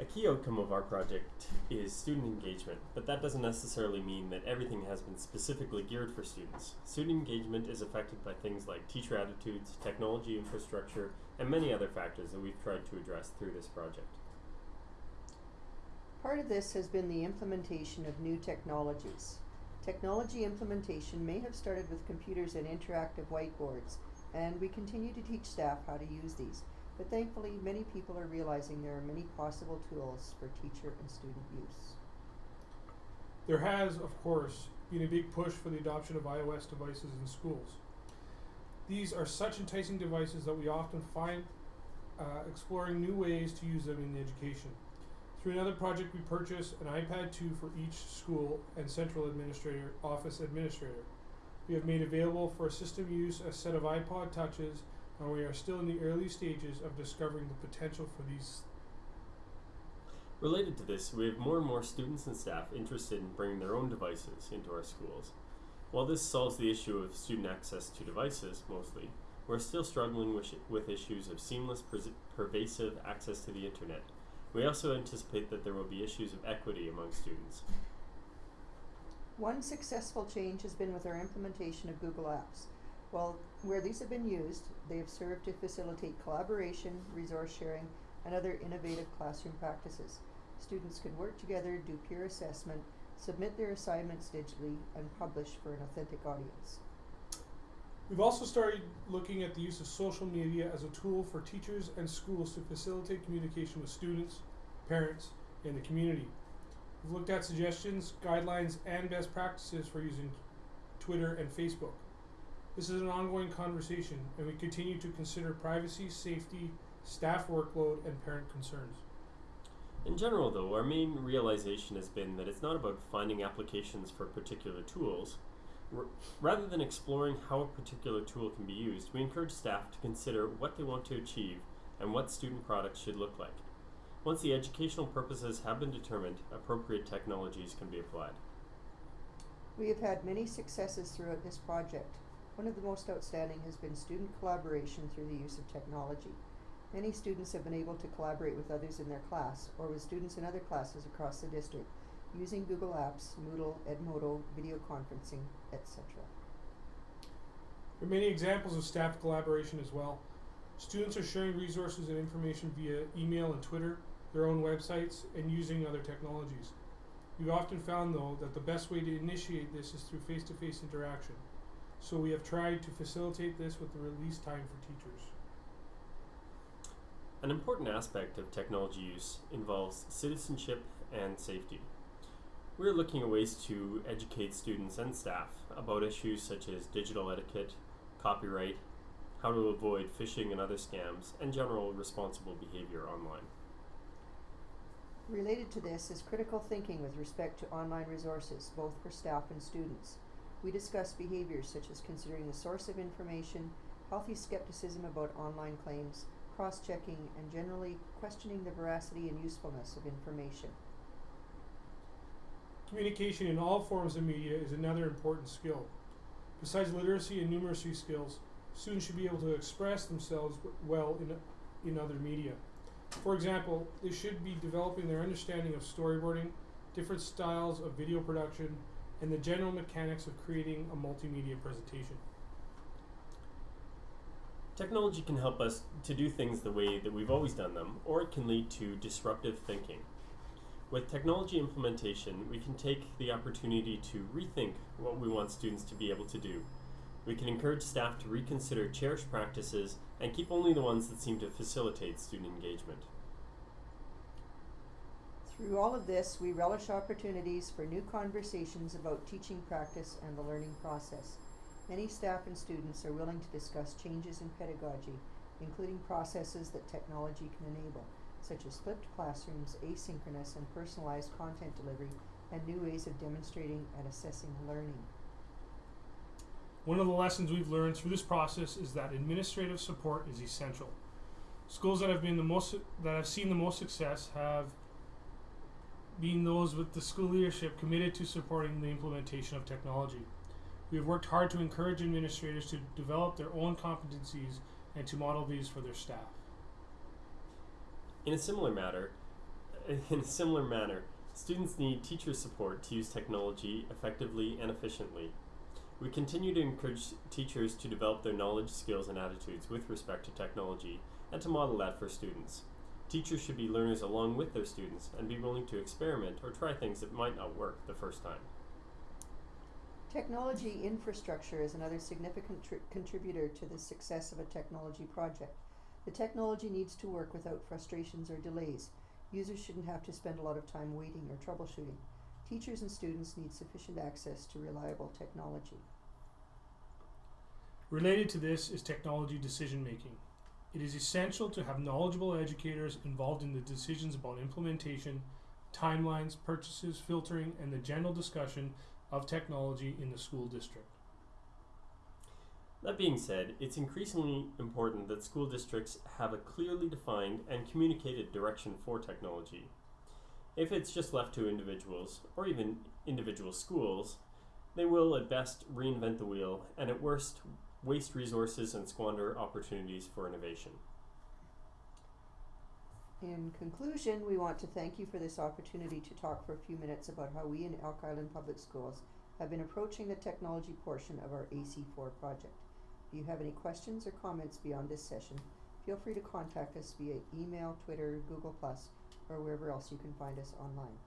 A key outcome of our project is student engagement, but that doesn't necessarily mean that everything has been specifically geared for students. Student engagement is affected by things like teacher attitudes, technology infrastructure, and many other factors that we've tried to address through this project. Part of this has been the implementation of new technologies. Technology implementation may have started with computers and interactive whiteboards, and we continue to teach staff how to use these. But thankfully, many people are realizing there are many possible tools for teacher and student use. There has, of course, been a big push for the adoption of iOS devices in schools. These are such enticing devices that we often find uh, exploring new ways to use them in education. Through another project, we purchased an iPad 2 for each school and central administrator, office administrator. We have made available for system use a set of iPod touches, and we are still in the early stages of discovering the potential for these. Related to this, we have more and more students and staff interested in bringing their own devices into our schools. While this solves the issue of student access to devices, mostly, we're still struggling with, with issues of seamless, pervasive access to the internet. We also anticipate that there will be issues of equity among students. One successful change has been with our implementation of Google Apps. While where these have been used, they have served to facilitate collaboration, resource sharing, and other innovative classroom practices. Students can work together, do peer assessment, submit their assignments digitally, and publish for an authentic audience. We've also started looking at the use of social media as a tool for teachers and schools to facilitate communication with students, parents, and the community. We've looked at suggestions, guidelines, and best practices for using Twitter and Facebook. This is an ongoing conversation, and we continue to consider privacy, safety, staff workload, and parent concerns. In general, though, our main realization has been that it's not about finding applications for particular tools. R rather than exploring how a particular tool can be used, we encourage staff to consider what they want to achieve and what student products should look like. Once the educational purposes have been determined, appropriate technologies can be applied. We have had many successes throughout this project. One of the most outstanding has been student collaboration through the use of technology. Many students have been able to collaborate with others in their class or with students in other classes across the district using Google Apps, Moodle, Edmodo, video conferencing, etc. There are many examples of staff collaboration as well. Students are sharing resources and information via email and Twitter, their own websites, and using other technologies. We've often found, though, that the best way to initiate this is through face to face interaction. So we have tried to facilitate this with the release time for teachers. An important aspect of technology use involves citizenship and safety. We're looking at ways to educate students and staff about issues such as digital etiquette, copyright, how to avoid phishing and other scams, and general responsible behavior online. Related to this is critical thinking with respect to online resources, both for staff and students. We discuss behaviors such as considering the source of information, healthy skepticism about online claims, cross-checking, and generally questioning the veracity and usefulness of information. Communication in all forms of media is another important skill. Besides literacy and numeracy skills, students should be able to express themselves well in, in other media. For example, they should be developing their understanding of storyboarding, different styles of video production, and the general mechanics of creating a multimedia presentation. Technology can help us to do things the way that we've always done them, or it can lead to disruptive thinking. With technology implementation, we can take the opportunity to rethink what we want students to be able to do. We can encourage staff to reconsider cherished practices and keep only the ones that seem to facilitate student engagement. Through all of this, we relish opportunities for new conversations about teaching practice and the learning process. Many staff and students are willing to discuss changes in pedagogy, including processes that technology can enable, such as flipped classrooms, asynchronous and personalized content delivery, and new ways of demonstrating and assessing learning. One of the lessons we've learned through this process is that administrative support is essential. Schools that have been the most that have seen the most success have being those with the school leadership committed to supporting the implementation of technology. We have worked hard to encourage administrators to develop their own competencies and to model these for their staff. In a similar matter, in a similar manner, students need teacher support to use technology effectively and efficiently. We continue to encourage teachers to develop their knowledge, skills, and attitudes with respect to technology and to model that for students. Teachers should be learners along with their students and be willing to experiment or try things that might not work the first time. Technology infrastructure is another significant tr- contributor to the success of a technology project. The technology needs to work without frustrations or delays. Users shouldn't have to spend a lot of time waiting or troubleshooting. Teachers and students need sufficient access to reliable technology. Related to this is technology decision making. It is essential to have knowledgeable educators involved in the decisions about implementation, timelines, purchases, filtering, and the general discussion of technology in the school district. That being said, it's increasingly important that school districts have a clearly defined and communicated direction for technology. If it's just left to individuals, or even individual schools, they will at best reinvent the wheel and at worst waste resources and squander opportunities for innovation. In conclusion, we want to thank you for this opportunity to talk for a few minutes about how we in Elk Island Public Schools have been approaching the technology portion of our AC4 project. If you have any questions or comments beyond this session, feel free to contact us via email, Twitter, Google, Plus, or wherever else you can find us online.